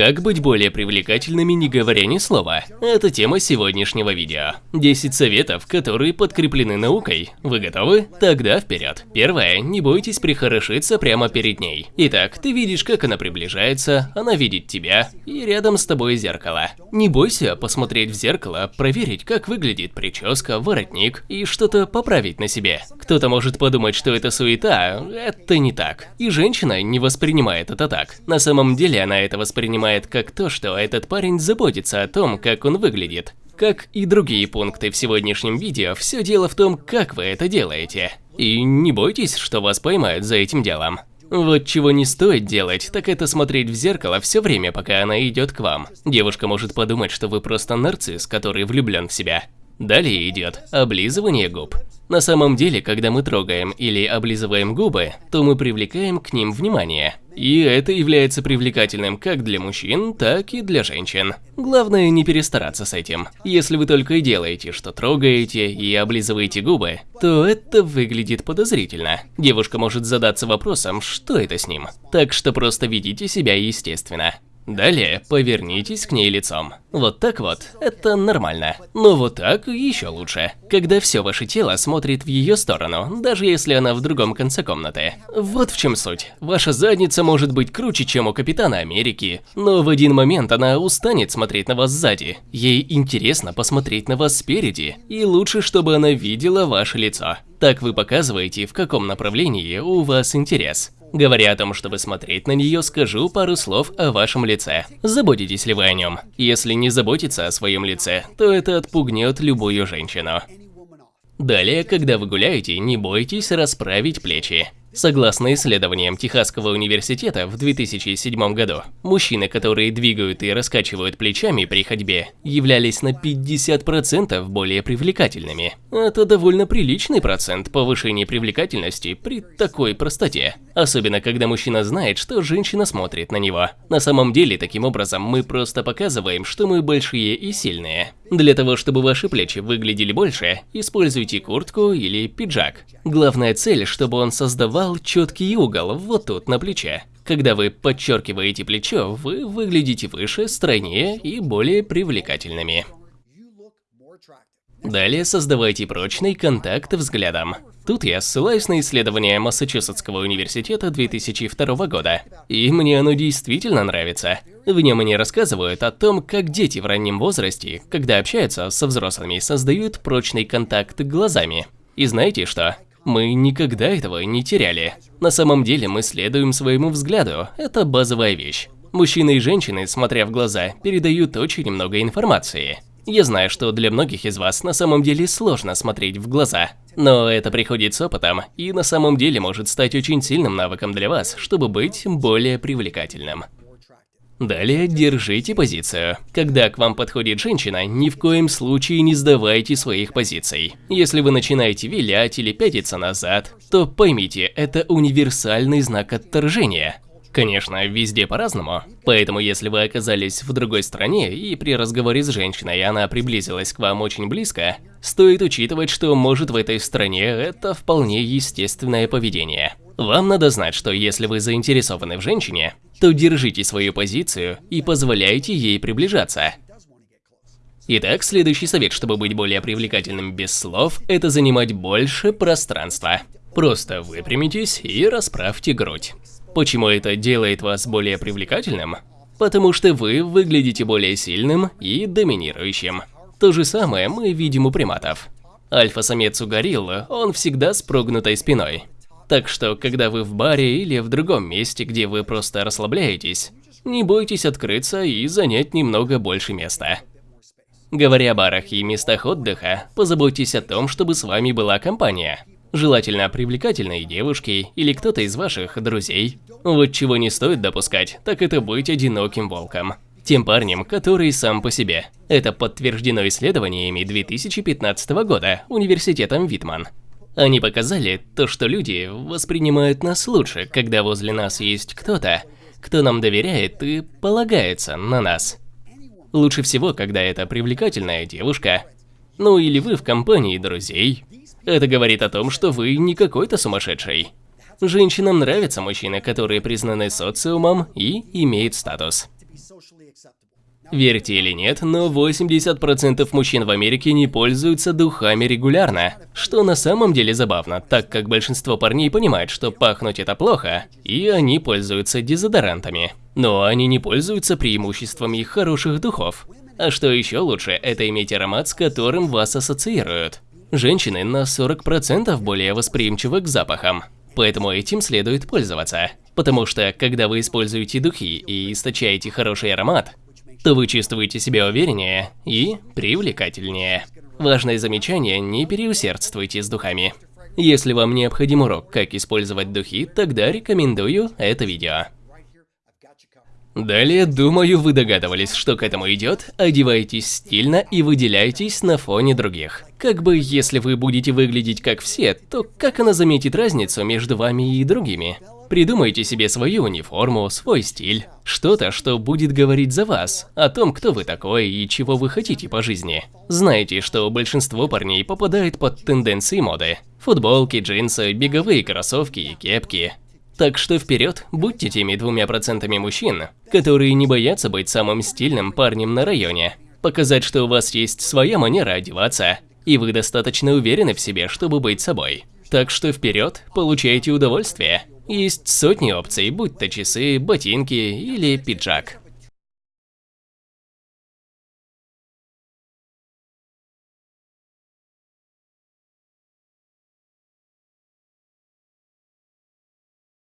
Как быть более привлекательными, не говоря ни слова? Это тема сегодняшнего видео. 10 советов, которые подкреплены наукой. Вы готовы? Тогда вперед. Первое. Не бойтесь прихорошиться прямо перед ней. Итак, ты видишь, как она приближается, она видит тебя, и рядом с тобой зеркало. Не бойся посмотреть в зеркало, проверить, как выглядит прическа, воротник и что-то поправить на себе. Кто-то может подумать, что это суета, это не так. И женщина не воспринимает это так. На самом деле она это воспринимает воспринимает как то, что этот парень заботится о том, как он выглядит. Как и другие пункты в сегодняшнем видео, все дело в том, как вы это делаете. И не бойтесь, что вас поймают за этим делом. Вот чего не стоит делать, так это смотреть в зеркало все время, пока она идет к вам. Девушка может подумать, что вы просто нарцисс, который влюблен в себя. Далее идет облизывание губ. На самом деле, когда мы трогаем или облизываем губы, то мы привлекаем к ним внимание. И это является привлекательным как для мужчин, так и для женщин. Главное не перестараться с этим. Если вы только и делаете, что трогаете и облизываете губы, то это выглядит подозрительно. Девушка может задаться вопросом, что это с ним. Так что просто ведите себя естественно. Далее повернитесь к ней лицом. Вот так вот, это нормально. Но вот так еще лучше. Когда все ваше тело смотрит в ее сторону, даже если она в другом конце комнаты. Вот в чем суть. Ваша задница может быть круче, чем у Капитана Америки, но в один момент она устанет смотреть на вас сзади. Ей интересно посмотреть на вас спереди, и лучше, чтобы она видела ваше лицо. Так вы показываете, в каком направлении у вас интерес. Говоря о том, чтобы смотреть на нее, скажу пару слов о вашем лице. Заботитесь ли вы о нем? Если не заботиться о своем лице, то это отпугнет любую женщину. Далее, когда вы гуляете, не бойтесь расправить плечи. Согласно исследованиям Техасского университета в 2007 году, мужчины, которые двигают и раскачивают плечами при ходьбе, являлись на 50% более привлекательными. Это довольно приличный процент повышения привлекательности при такой простоте. Особенно, когда мужчина знает, что женщина смотрит на него. На самом деле, таким образом, мы просто показываем, что мы большие и сильные. Для того, чтобы ваши плечи выглядели больше, используйте куртку или пиджак. Главная цель, чтобы он создавал четкий угол вот тут на плече. Когда вы подчеркиваете плечо, вы выглядите выше, стройнее и более привлекательными. Далее создавайте прочный контакт взглядом. Тут я ссылаюсь на исследование Массачусетского университета 2002 года, и мне оно действительно нравится. В нем они рассказывают о том, как дети в раннем возрасте, когда общаются со взрослыми, создают прочный контакт глазами. И знаете что? Мы никогда этого не теряли. На самом деле мы следуем своему взгляду, это базовая вещь. Мужчины и женщины, смотря в глаза, передают очень много информации. Я знаю, что для многих из вас на самом деле сложно смотреть в глаза, но это приходит с опытом и на самом деле может стать очень сильным навыком для вас, чтобы быть более привлекательным. Далее держите позицию. Когда к вам подходит женщина, ни в коем случае не сдавайте своих позиций. Если вы начинаете вилять или пятиться назад, то поймите, это универсальный знак отторжения. Конечно, везде по-разному, поэтому если вы оказались в другой стране и при разговоре с женщиной она приблизилась к вам очень близко, стоит учитывать, что может в этой стране это вполне естественное поведение. Вам надо знать, что если вы заинтересованы в женщине, то держите свою позицию и позволяйте ей приближаться. Итак, следующий совет, чтобы быть более привлекательным без слов, это занимать больше пространства. Просто выпрямитесь и расправьте грудь. Почему это делает вас более привлекательным? Потому что вы выглядите более сильным и доминирующим. То же самое мы видим у приматов. Альфа-самец у гориллы, он всегда с прогнутой спиной. Так что, когда вы в баре или в другом месте, где вы просто расслабляетесь, не бойтесь открыться и занять немного больше места. Говоря о барах и местах отдыха, позаботьтесь о том, чтобы с вами была компания. Желательно привлекательные девушки или кто-то из ваших друзей. Вот чего не стоит допускать, так это быть одиноким волком. Тем парнем, который сам по себе. Это подтверждено исследованиями 2015 года Университетом Витман. Они показали то, что люди воспринимают нас лучше, когда возле нас есть кто-то, кто нам доверяет и полагается на нас. Лучше всего, когда это привлекательная девушка, ну или вы в компании друзей, это говорит о том, что вы не какой-то сумасшедший. Женщинам нравятся мужчины, которые признаны социумом и имеют статус. Верьте или нет, но 80% мужчин в Америке не пользуются духами регулярно. Что на самом деле забавно, так как большинство парней понимают, что пахнуть это плохо, и они пользуются дезодорантами. Но они не пользуются преимуществами хороших духов. А что еще лучше, это иметь аромат, с которым вас ассоциируют. Женщины на 40% более восприимчивы к запахам. Поэтому этим следует пользоваться. Потому что, когда вы используете духи и источаете хороший аромат, то вы чувствуете себя увереннее и привлекательнее. Важное замечание – не переусердствуйте с духами. Если вам необходим урок, как использовать духи, тогда рекомендую это видео. Далее, думаю, вы догадывались, что к этому идет. Одевайтесь стильно и выделяйтесь на фоне других. Как бы, если вы будете выглядеть как все, то как она заметит разницу между вами и другими? Придумайте себе свою униформу, свой стиль. Что-то, что будет говорить за вас, о том, кто вы такой и чего вы хотите по жизни. Знаете, что большинство парней попадает под тенденции моды. Футболки, джинсы, беговые кроссовки и кепки. Так что вперед, будьте теми двумя процентами мужчин, которые не боятся быть самым стильным парнем на районе. Показать, что у вас есть своя манера одеваться, и вы достаточно уверены в себе, чтобы быть собой. Так что вперед, получайте удовольствие. Есть сотни опций, будь то часы, ботинки или пиджак.